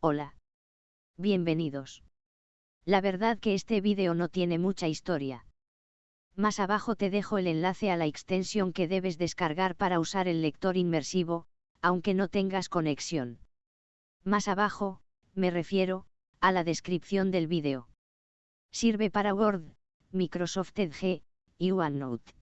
Hola. Bienvenidos. La verdad que este vídeo no tiene mucha historia. Más abajo te dejo el enlace a la extensión que debes descargar para usar el lector inmersivo, aunque no tengas conexión. Más abajo, me refiero, a la descripción del vídeo. Sirve para Word, Microsoft Edge, y OneNote.